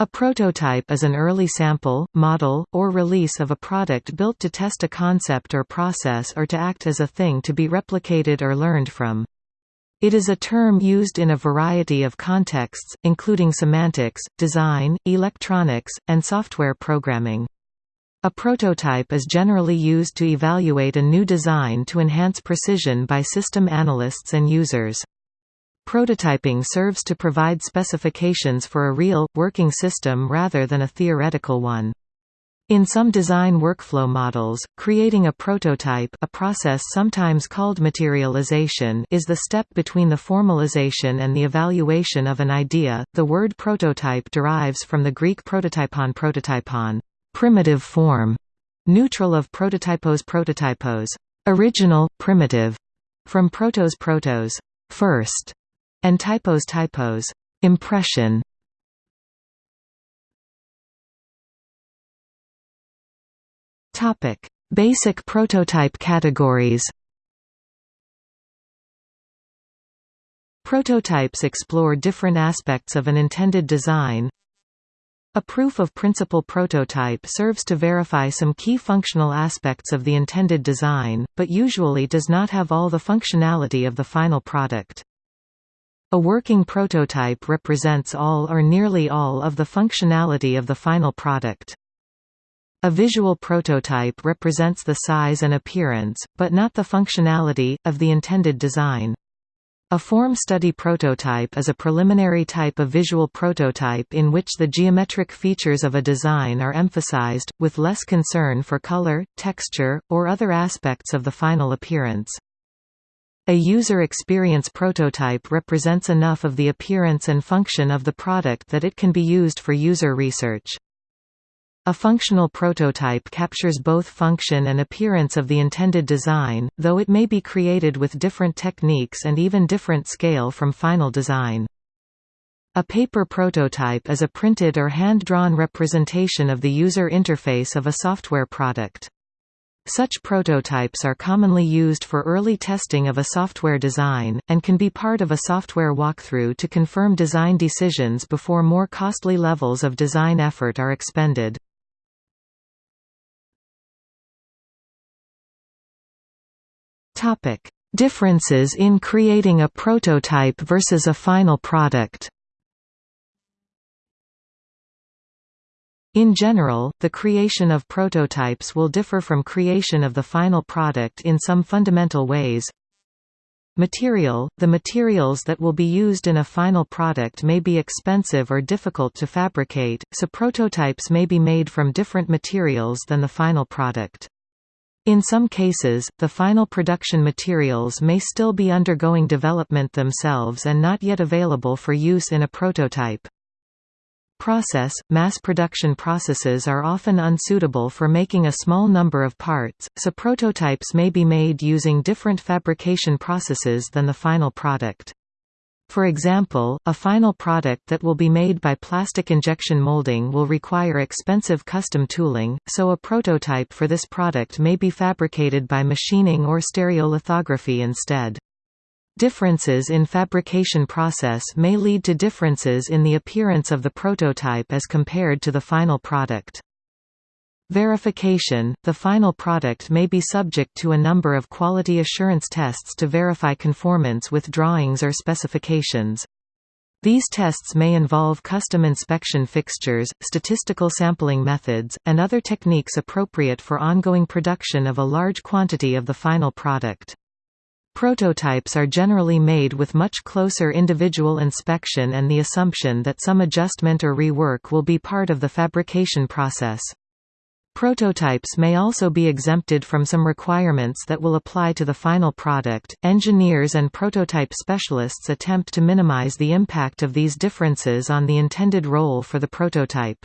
A prototype is an early sample, model, or release of a product built to test a concept or process or to act as a thing to be replicated or learned from. It is a term used in a variety of contexts, including semantics, design, electronics, and software programming. A prototype is generally used to evaluate a new design to enhance precision by system analysts and users. Prototyping serves to provide specifications for a real, working system rather than a theoretical one. In some design workflow models, creating a prototype a process sometimes called materialization is the step between the formalization and the evaluation of an idea. The word prototype derives from the Greek prototypon prototypon primitive form, neutral of prototypos prototypos, original, primitive, from protos protos, first, and typos typos, impression. Topic: Basic prototype categories. Prototypes explore different aspects of an intended design, a proof of principle prototype serves to verify some key functional aspects of the intended design, but usually does not have all the functionality of the final product. A working prototype represents all or nearly all of the functionality of the final product. A visual prototype represents the size and appearance, but not the functionality, of the intended design. A form study prototype is a preliminary type of visual prototype in which the geometric features of a design are emphasized, with less concern for color, texture, or other aspects of the final appearance. A user experience prototype represents enough of the appearance and function of the product that it can be used for user research. A functional prototype captures both function and appearance of the intended design, though it may be created with different techniques and even different scale from final design. A paper prototype is a printed or hand-drawn representation of the user interface of a software product. Such prototypes are commonly used for early testing of a software design, and can be part of a software walkthrough to confirm design decisions before more costly levels of design effort are expended. Differences in creating a prototype versus a final product. In general, the creation of prototypes will differ from creation of the final product in some fundamental ways. Material – The materials that will be used in a final product may be expensive or difficult to fabricate, so prototypes may be made from different materials than the final product. In some cases, the final production materials may still be undergoing development themselves and not yet available for use in a prototype. Process – Mass production processes are often unsuitable for making a small number of parts, so prototypes may be made using different fabrication processes than the final product. For example, a final product that will be made by plastic injection molding will require expensive custom tooling, so a prototype for this product may be fabricated by machining or stereolithography instead. Differences in fabrication process may lead to differences in the appearance of the prototype as compared to the final product. Verification – The final product may be subject to a number of quality assurance tests to verify conformance with drawings or specifications. These tests may involve custom inspection fixtures, statistical sampling methods, and other techniques appropriate for ongoing production of a large quantity of the final product. Prototypes are generally made with much closer individual inspection and the assumption that some adjustment or rework will be part of the fabrication process. Prototypes may also be exempted from some requirements that will apply to the final product. Engineers and prototype specialists attempt to minimize the impact of these differences on the intended role for the prototype.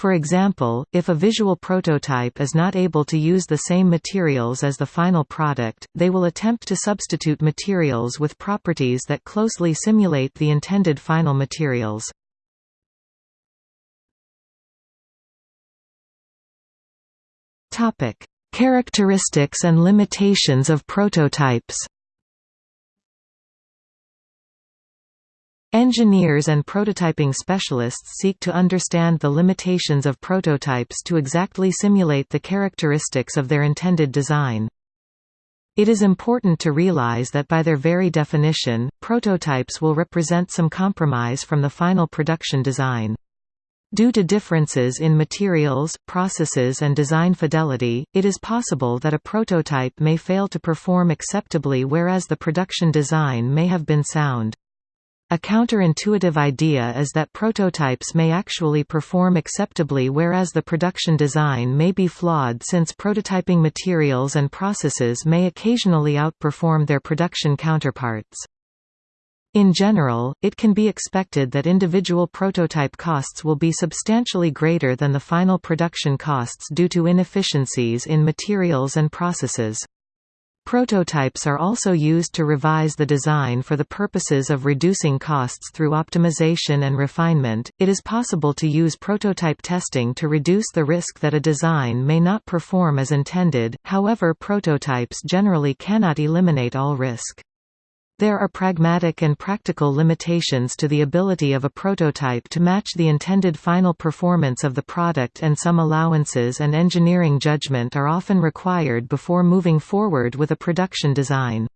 For example, if a visual prototype is not able to use the same materials as the final product, they will attempt to substitute materials with properties that closely simulate the intended final materials. Topic: Characteristics and limitations of prototypes. Engineers and prototyping specialists seek to understand the limitations of prototypes to exactly simulate the characteristics of their intended design. It is important to realize that by their very definition, prototypes will represent some compromise from the final production design. Due to differences in materials, processes and design fidelity, it is possible that a prototype may fail to perform acceptably whereas the production design may have been sound. A counterintuitive idea is that prototypes may actually perform acceptably whereas the production design may be flawed since prototyping materials and processes may occasionally outperform their production counterparts. In general, it can be expected that individual prototype costs will be substantially greater than the final production costs due to inefficiencies in materials and processes. Prototypes are also used to revise the design for the purposes of reducing costs through optimization and refinement. It is possible to use prototype testing to reduce the risk that a design may not perform as intended, however, prototypes generally cannot eliminate all risk. There are pragmatic and practical limitations to the ability of a prototype to match the intended final performance of the product and some allowances and engineering judgment are often required before moving forward with a production design.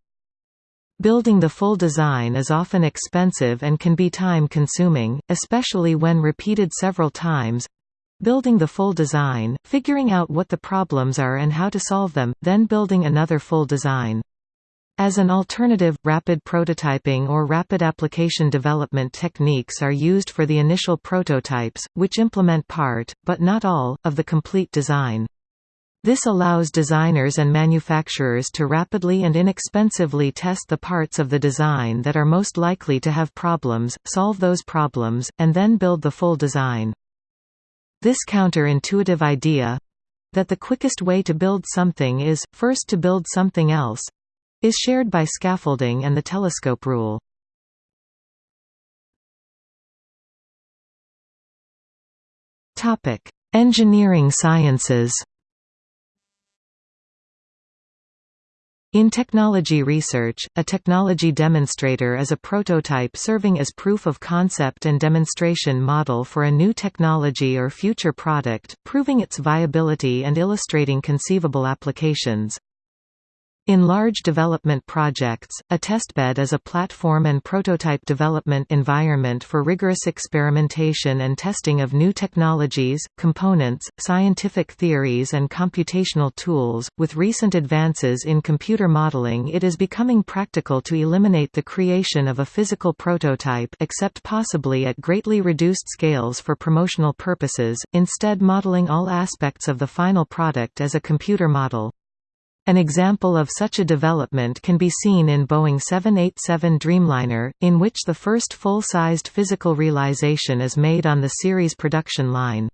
Building the full design is often expensive and can be time-consuming, especially when repeated several times. Building the full design, figuring out what the problems are and how to solve them, then building another full design. As an alternative, rapid prototyping or rapid application development techniques are used for the initial prototypes, which implement part, but not all, of the complete design. This allows designers and manufacturers to rapidly and inexpensively test the parts of the design that are most likely to have problems, solve those problems, and then build the full design. This counter-intuitive idea, that the quickest way to build something is, first to build something else, is shared by scaffolding and the telescope rule. Topic: Engineering sciences. In technology research, a technology demonstrator is a prototype serving as proof of concept and demonstration model for a new technology or future product, proving its viability and illustrating conceivable applications. In large development projects, a testbed is a platform and prototype development environment for rigorous experimentation and testing of new technologies, components, scientific theories and computational tools. With recent advances in computer modeling, it is becoming practical to eliminate the creation of a physical prototype except possibly at greatly reduced scales for promotional purposes, instead modeling all aspects of the final product as a computer model. An example of such a development can be seen in Boeing 787 Dreamliner, in which the first full-sized physical realization is made on the series production line.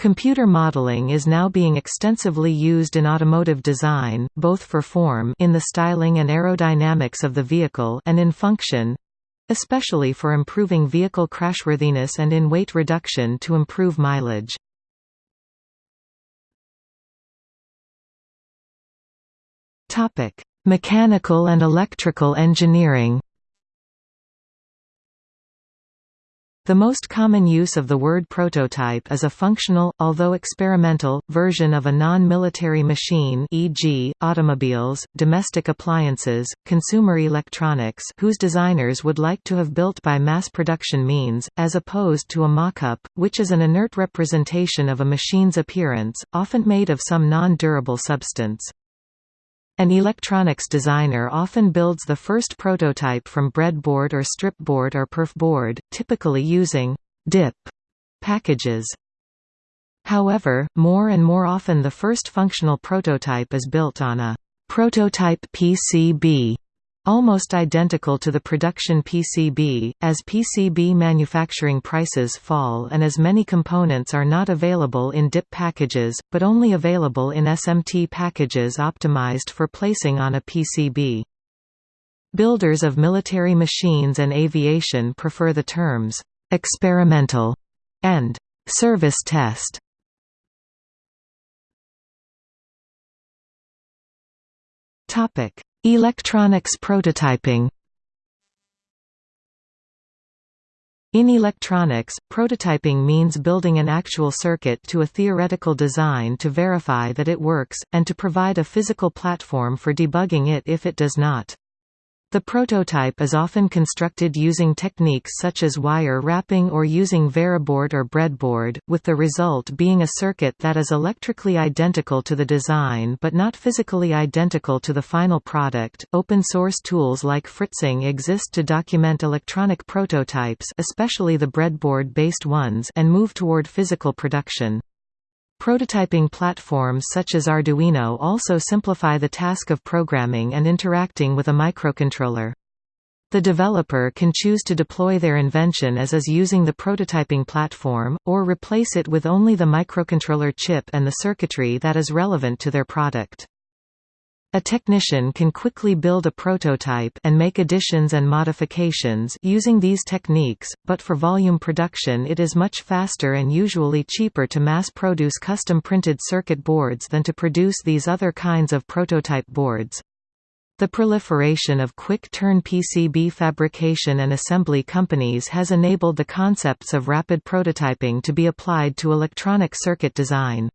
Computer modeling is now being extensively used in automotive design, both for form in the styling and aerodynamics of the vehicle and in function, especially for improving vehicle crashworthiness and in weight reduction to improve mileage. Topic: Mechanical and electrical engineering. The most common use of the word prototype is a functional, although experimental, version of a non-military machine e.g., automobiles, domestic appliances, consumer electronics whose designers would like to have built by mass production means, as opposed to a mock-up, which is an inert representation of a machine's appearance, often made of some non-durable substance. An electronics designer often builds the first prototype from breadboard or stripboard or perfboard, typically using DIP packages. However, more and more often the first functional prototype is built on a prototype PCB Almost identical to the production PCB, as PCB manufacturing prices fall and as many components are not available in DIP packages, but only available in SMT packages optimized for placing on a PCB. Builders of military machines and aviation prefer the terms, "...experimental", and "...service test". Topic Electronics prototyping In electronics, prototyping means building an actual circuit to a theoretical design to verify that it works, and to provide a physical platform for debugging it if it does not. The prototype is often constructed using techniques such as wire wrapping or using Veroboard or breadboard, with the result being a circuit that is electrically identical to the design but not physically identical to the final product. Open source tools like Fritzing exist to document electronic prototypes, especially the breadboard-based ones, and move toward physical production. Prototyping platforms such as Arduino also simplify the task of programming and interacting with a microcontroller. The developer can choose to deploy their invention as is using the prototyping platform, or replace it with only the microcontroller chip and the circuitry that is relevant to their product. A technician can quickly build a prototype and make additions and modifications using these techniques, but for volume production it is much faster and usually cheaper to mass-produce custom-printed circuit boards than to produce these other kinds of prototype boards. The proliferation of quick-turn PCB fabrication and assembly companies has enabled the concepts of rapid prototyping to be applied to electronic circuit design.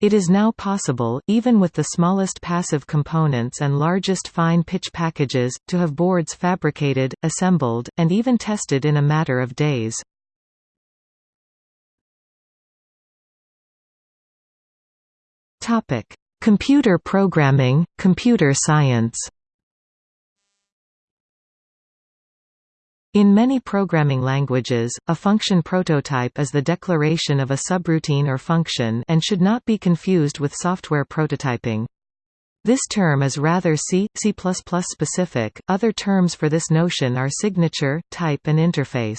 It is now possible, even with the smallest passive components and largest fine-pitch packages, to have boards fabricated, assembled, and even tested in a matter of days. Computer programming, computer science In many programming languages, a function prototype is the declaration of a subroutine or function and should not be confused with software prototyping. This term is rather C, C++ specific. Other terms for this notion are signature, type and interface.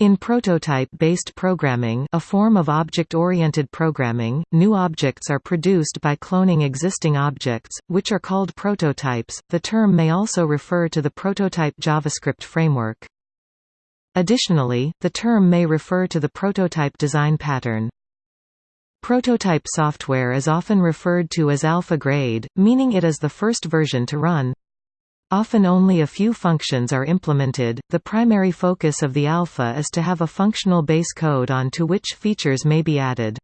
In prototype-based programming a form of object-oriented programming, new objects are produced by cloning existing objects, which are called prototypes. The term may also refer to the prototype JavaScript framework. Additionally, the term may refer to the prototype design pattern. Prototype software is often referred to as alpha grade, meaning it is the first version to run. Often only a few functions are implemented. The primary focus of the alpha is to have a functional base code on to which features may be added.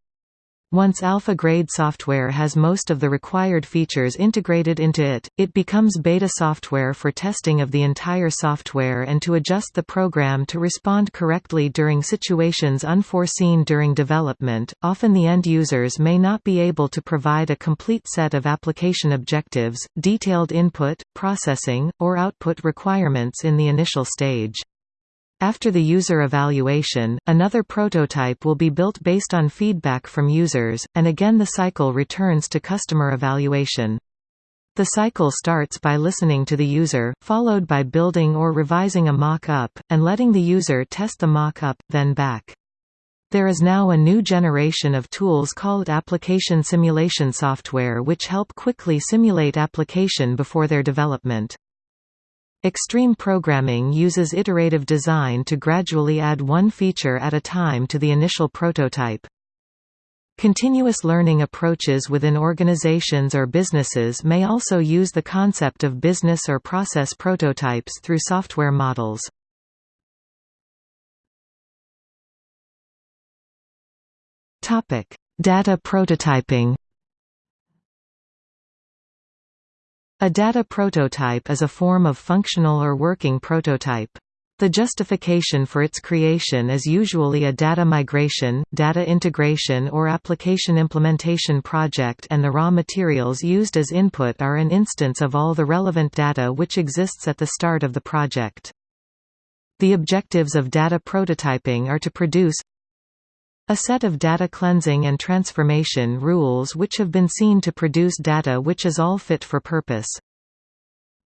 Once alpha-grade software has most of the required features integrated into it, it becomes beta software for testing of the entire software and to adjust the program to respond correctly during situations unforeseen during development. Often the end users may not be able to provide a complete set of application objectives, detailed input, processing, or output requirements in the initial stage. After the user evaluation, another prototype will be built based on feedback from users, and again the cycle returns to customer evaluation. The cycle starts by listening to the user, followed by building or revising a mock-up, and letting the user test the mock-up, then back. There is now a new generation of tools called application simulation software which help quickly simulate application before their development. Extreme programming uses iterative design to gradually add one feature at a time to the initial prototype. Continuous learning approaches within organizations or businesses may also use the concept of business or process prototypes through software models. Data prototyping A data prototype is a form of functional or working prototype. The justification for its creation is usually a data migration, data integration or application implementation project and the raw materials used as input are an instance of all the relevant data which exists at the start of the project. The objectives of data prototyping are to produce a set of data cleansing and transformation rules which have been seen to produce data which is all fit for purpose.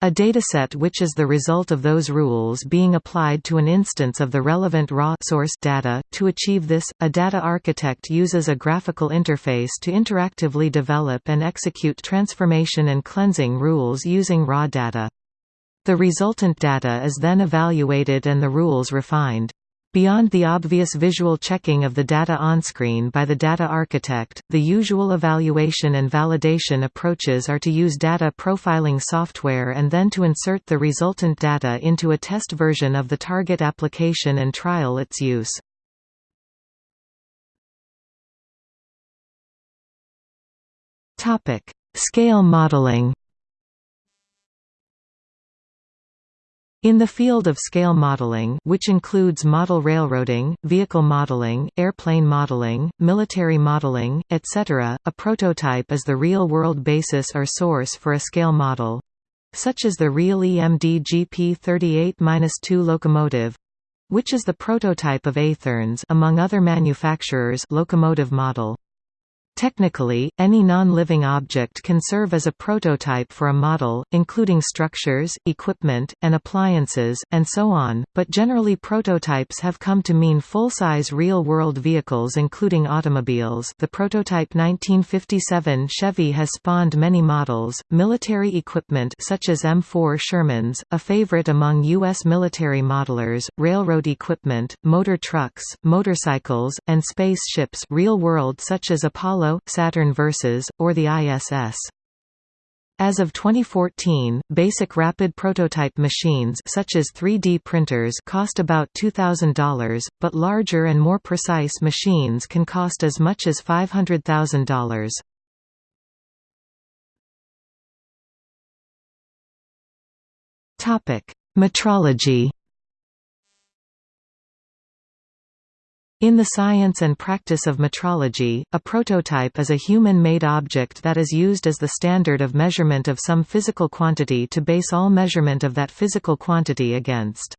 A dataset which is the result of those rules being applied to an instance of the relevant raw source data. To achieve this, a data architect uses a graphical interface to interactively develop and execute transformation and cleansing rules using raw data. The resultant data is then evaluated and the rules refined. Beyond the obvious visual checking of the data onscreen by the data architect, the usual evaluation and validation approaches are to use data profiling software and then to insert the resultant data into a test version of the target application and trial its use. Scale modeling In the field of scale modeling which includes model railroading, vehicle modeling, airplane modeling, military modeling, etc., a prototype is the real-world basis or source for a scale model. Such as the real EMD GP38-2 locomotive which is the prototype of Athearn's among other manufacturers locomotive model. Technically, any non-living object can serve as a prototype for a model, including structures, equipment, and appliances, and so on, but generally prototypes have come to mean full-size real-world vehicles including automobiles the prototype 1957 Chevy has spawned many models, military equipment such as M4 Shermans, a favorite among U.S. military modelers, railroad equipment, motor trucks, motorcycles, and spaceships real-world such as Apollo Saturn Versus, or the ISS. As of 2014, basic rapid prototype machines such as 3D printers cost about $2,000, but larger and more precise machines can cost as much as $500,000. Topic: Metrology In the science and practice of metrology, a prototype is a human-made object that is used as the standard of measurement of some physical quantity to base all measurement of that physical quantity against.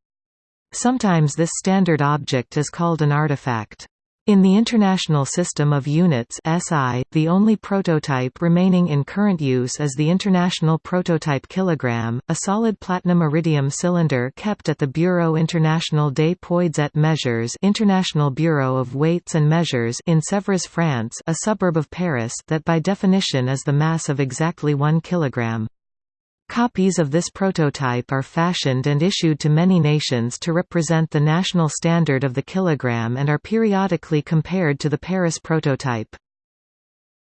Sometimes this standard object is called an artifact. In the International System of Units SI, the only prototype remaining in current use is the International Prototype Kilogram, a solid platinum iridium cylinder kept at the Bureau International des Poids et Mesures International Bureau of Weights and Measures in Sèvres, France a suburb of Paris that by definition is the mass of exactly 1 kilogram. Copies of this prototype are fashioned and issued to many nations to represent the national standard of the kilogram and are periodically compared to the Paris prototype.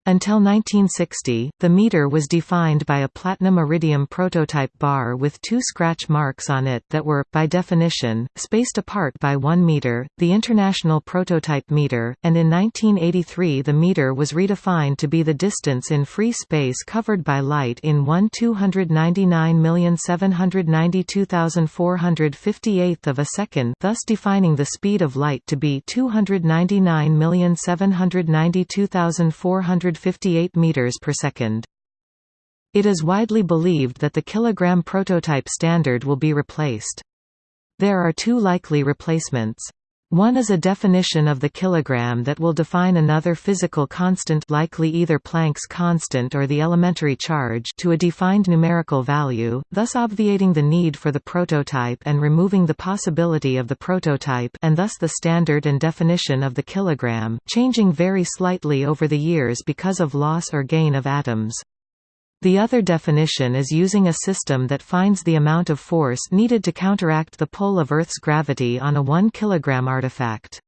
Until 1960, the meter was defined by a platinum iridium prototype bar with two scratch marks on it that were, by definition, spaced apart by 1 meter, the International Prototype Meter, and in 1983 the meter was redefined to be the distance in free space covered by light in 1 299,792,458 of a second thus defining the speed of light to be 299,792,458 58 meters per second. It is widely believed that the kilogram prototype standard will be replaced. There are two likely replacements. One is a definition of the kilogram that will define another physical constant likely either Planck's constant or the elementary charge to a defined numerical value, thus obviating the need for the prototype and removing the possibility of the prototype and thus the standard and definition of the kilogram, changing very slightly over the years because of loss or gain of atoms. The other definition is using a system that finds the amount of force needed to counteract the pull of Earth's gravity on a 1 kg artifact.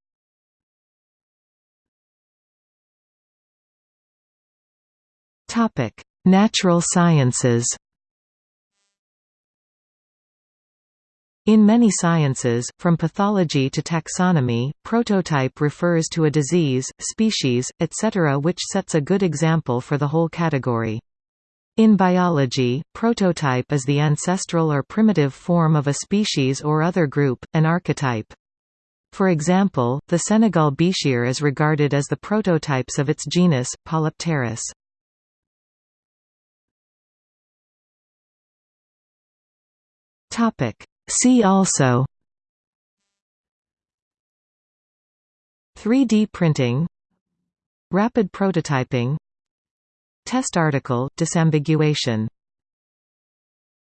Natural sciences In many sciences, from pathology to taxonomy, prototype refers to a disease, species, etc. which sets a good example for the whole category. In biology, prototype is the ancestral or primitive form of a species or other group, an archetype. For example, the Senegal bichir is regarded as the prototypes of its genus, Polypterus. See also 3D printing Rapid prototyping Test article, disambiguation